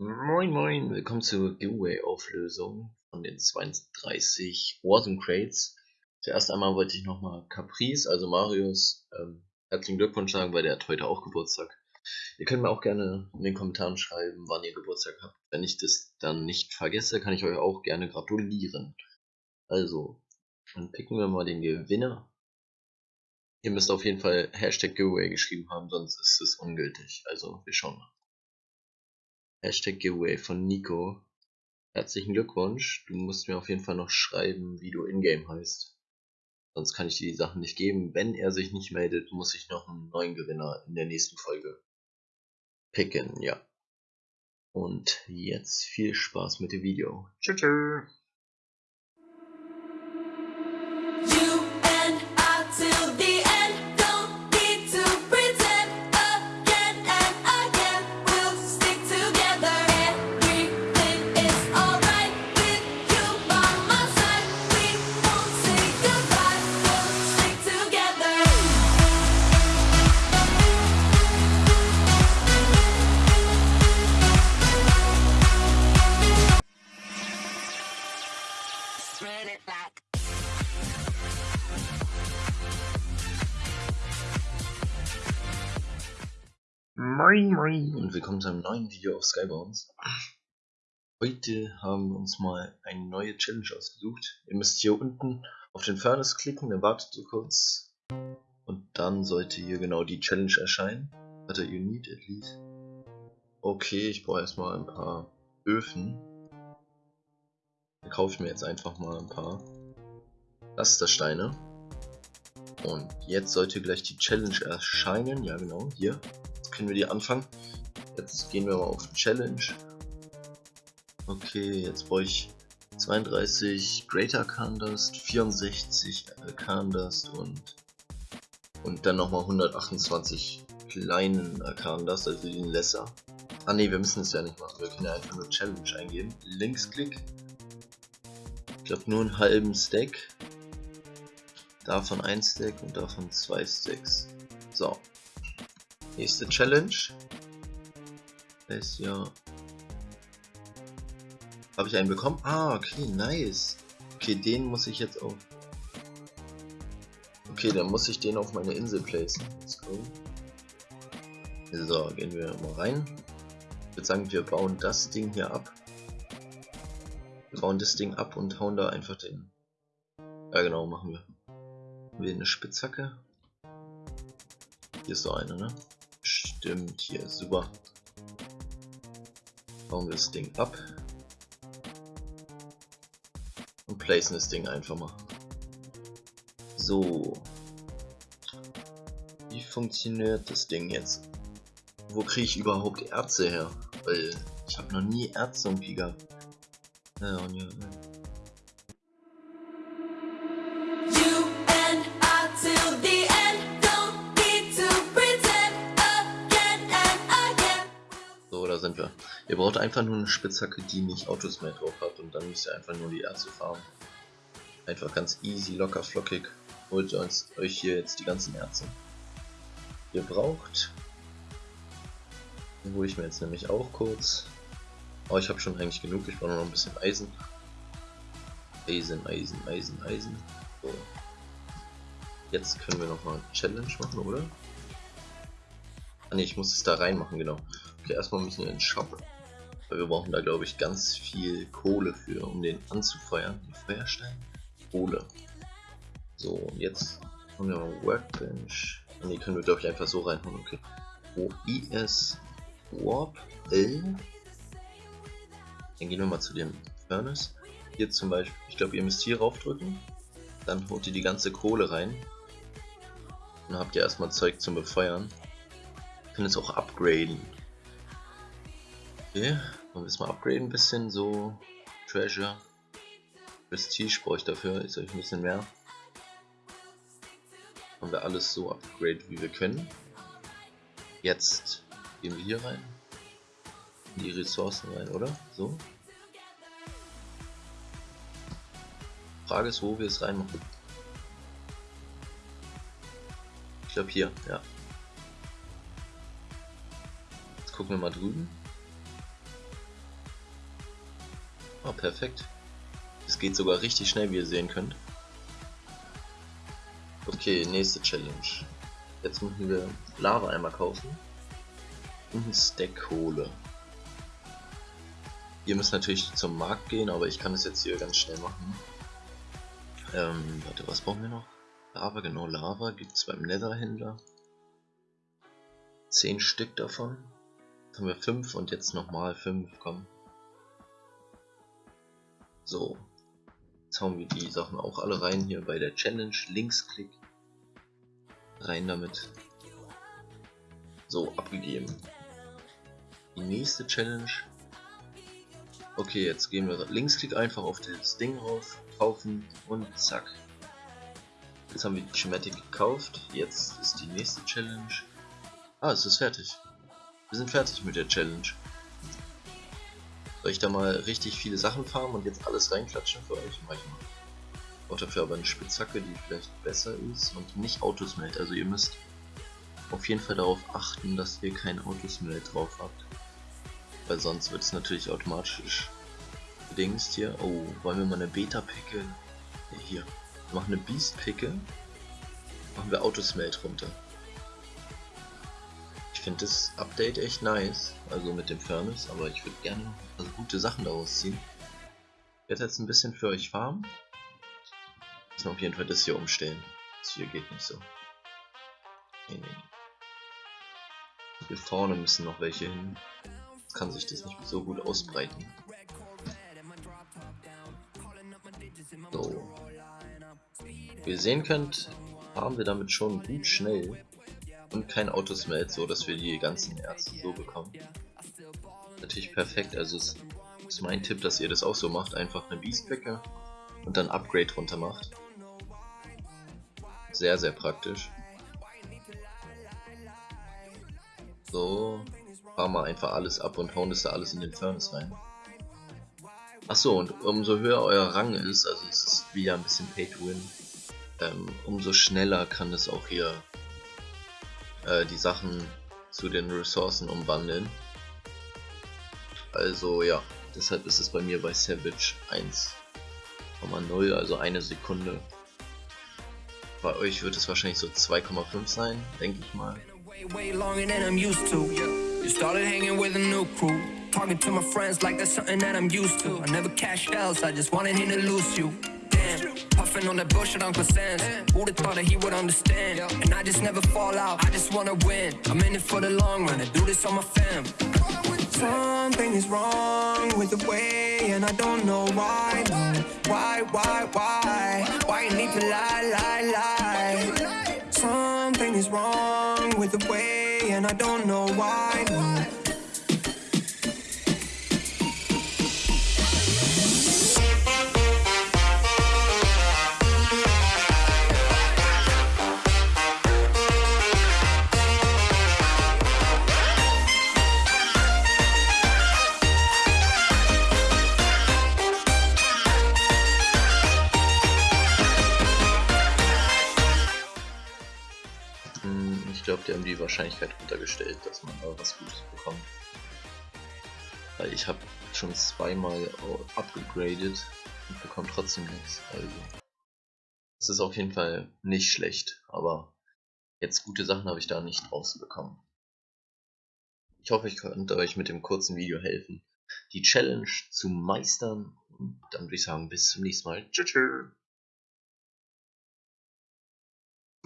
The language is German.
Moin Moin, willkommen zur Giveaway-Auflösung von den 32 Warzone Crates. Zuerst einmal wollte ich nochmal Caprice, also Marius, ähm, herzlichen Glückwunsch sagen, weil der hat heute auch Geburtstag. Ihr könnt mir auch gerne in den Kommentaren schreiben, wann ihr Geburtstag habt. Wenn ich das dann nicht vergesse, kann ich euch auch gerne gratulieren. Also, dann picken wir mal den Gewinner. Ihr müsst auf jeden Fall Hashtag Giveaway geschrieben haben, sonst ist es ungültig. Also, wir schauen mal. Hashtag Giveaway von Nico. Herzlichen Glückwunsch. Du musst mir auf jeden Fall noch schreiben, wie du in-game heißt. Sonst kann ich dir die Sachen nicht geben. Wenn er sich nicht meldet, muss ich noch einen neuen Gewinner in der nächsten Folge picken, ja. Und jetzt viel Spaß mit dem Video. Tschüss. Moin Moin und willkommen zu einem neuen Video auf Skybounds. Heute haben wir uns mal eine neue Challenge ausgesucht. Ihr müsst hier unten auf den Furnace klicken, dann wartet ihr kurz und dann sollte hier genau die Challenge erscheinen. Warte, you need at least. Okay, ich brauche erstmal ein paar Öfen. Dann kaufe ich mir jetzt einfach mal ein paar Lastersteine. Und jetzt sollte gleich die Challenge erscheinen. Ja genau, hier können wir die anfangen. Jetzt gehen wir mal auf Challenge. Okay, jetzt brauche ich 32 Greater Candust, 64 Arcandust und und dann nochmal 128 kleinen Arcandust, also den Lesser. Ah ne, wir müssen es ja nicht machen, wir können ja einfach nur Challenge eingeben. Linksklick. Ich glaube nur einen halben Stack. Davon ein Stack und davon zwei Stacks. So, Nächste Challenge. Ist ja. Habe ich einen bekommen? Ah, okay, nice. Okay, den muss ich jetzt auf. Okay, dann muss ich den auf meine Insel placen. Let's go. So, gehen wir mal rein. Ich würde sagen, wir bauen das Ding hier ab. Wir bauen das Ding ab und hauen da einfach den. Ja, genau, machen wir. Haben wir eine Spitzhacke? Hier ist so eine, ne? Stimmt, hier, super. Bauen wir das Ding ab. Und placen das Ding einfach mal. So. Wie funktioniert das Ding jetzt? Wo kriege ich überhaupt Erze her? Weil ich habe noch nie Erze irgendwie gehabt. Ja, und ja, sind braucht einfach nur eine Spitzhacke, die nicht Autos mehr drauf hat und dann müsst ihr einfach nur die Erze farmen. Einfach ganz easy, locker, flockig. Holt uns, euch hier jetzt die ganzen Erze. Ihr braucht, wo ich mir jetzt nämlich auch kurz, oh ich habe schon eigentlich genug, ich brauche noch ein bisschen Eisen. Eisen, Eisen, Eisen, Eisen. So. Jetzt können wir nochmal Challenge machen, oder? Ah ne, ich muss es da reinmachen, genau. Okay, erstmal müssen wir in den Shop. Weil wir brauchen da glaube ich ganz viel Kohle für, um den anzufeuern. Feuerstein? Kohle. So, und jetzt haben wir mal Workbench. Und die können wir glaube ich einfach so reinhauen, okay. Wo IS Warp L. Dann gehen wir mal zu dem Furnace. Hier zum Beispiel, ich glaube ihr müsst hier raufdrücken. Dann holt ihr die ganze Kohle rein. Dann habt ihr erstmal Zeug zum Befeuern. Können es auch upgraden. Okay, wollen wir es mal upgraden ein bisschen, so Treasure. Prestige brauche ich dafür, ist euch ein bisschen mehr. Haben wir alles so upgradet wie wir können. Jetzt gehen wir hier rein. In die Ressourcen rein, oder? So. Frage ist, wo wir es reinmachen. Ich glaube hier, ja. Jetzt gucken wir mal drüben. Oh, perfekt. Es geht sogar richtig schnell, wie ihr sehen könnt. Okay, nächste Challenge. Jetzt müssen wir Lava einmal kaufen. Und ein Stack Kohle. Ihr müsst natürlich zum Markt gehen, aber ich kann es jetzt hier ganz schnell machen. Ähm, warte, was brauchen wir noch? Lava, genau, Lava gibt es beim Netherhändler. 10 Stück davon. Jetzt haben wir 5 und jetzt nochmal 5, komm. So. Jetzt hauen wir die Sachen auch alle rein hier bei der Challenge. Linksklick. Rein damit. So, abgegeben. Die nächste Challenge Okay, jetzt gehen wir Linksklick einfach auf das Ding rauf, kaufen und zack. Jetzt haben wir die Schematik gekauft. Jetzt ist die nächste Challenge. Ah, es ist fertig. Wir sind fertig mit der Challenge. Soll ich da mal richtig viele Sachen farmen und jetzt alles reinklatschen für euch? Mach ich mal. Ich brauche dafür aber eine Spitzhacke, die vielleicht besser ist und nicht Autosmelt. Also ihr müsst auf jeden Fall darauf achten, dass ihr kein Autosmelt drauf habt. Weil sonst wird es natürlich automatisch gedingst hier. Oh, wollen wir mal eine Beta-Picke? Ja, hier. Wir machen eine Beast-Picke. Machen wir Autosmelt runter. Finde das Update echt nice. Also mit dem Furnace, aber ich würde gerne also gute Sachen daraus ziehen. Ich werde jetzt ein bisschen für euch farmen. Müssen auf jeden Fall das hier umstellen. Das hier geht nicht so. Nee, nee. Hier vorne müssen noch welche hin kann sich das nicht so gut ausbreiten. So. Wie ihr sehen könnt, haben wir damit schon gut schnell und kein Autosmelt, so dass wir die ganzen Erze so bekommen. Natürlich perfekt, also es ist mein Tipp, dass ihr das auch so macht, einfach eine Beastbäcke und dann Upgrade runter macht. Sehr, sehr praktisch. So, fahren wir einfach alles ab und hauen das da alles in den Furnace rein. Achso, und umso höher euer Rang ist, also es ist wieder ein bisschen Pay to Win, ähm, umso schneller kann es auch hier äh, die Sachen zu den Ressourcen umwandeln. Also ja, deshalb ist es bei mir bei Savage 1,0, also eine Sekunde. Bei euch wird es wahrscheinlich so 2,5 sein, denke ich mal. Talking to my friends like that's something that I'm used to. I never cashed else, I just wanted him to lose you. Puffing on that bullshit Uncle Sam's. Who'da thought that he would understand? And I just never fall out, I just wanna win. I'm in it for the long run, I do this on my fam. Something is wrong with the way, and I don't know why. Why, why, why? Why you need to lie, lie, lie? Something is wrong with the way, and I don't know why. Glaube, die haben die Wahrscheinlichkeit runtergestellt, dass man da was Gutes bekommt. Weil ich habe schon zweimal abgegradet und bekomme trotzdem nichts. Also, es ist auf jeden Fall nicht schlecht, aber jetzt gute Sachen habe ich da nicht rausbekommen. Ich hoffe, ich konnte euch mit dem kurzen Video helfen, die Challenge zu meistern. Und dann würde ich sagen, bis zum nächsten Mal. Tschüss.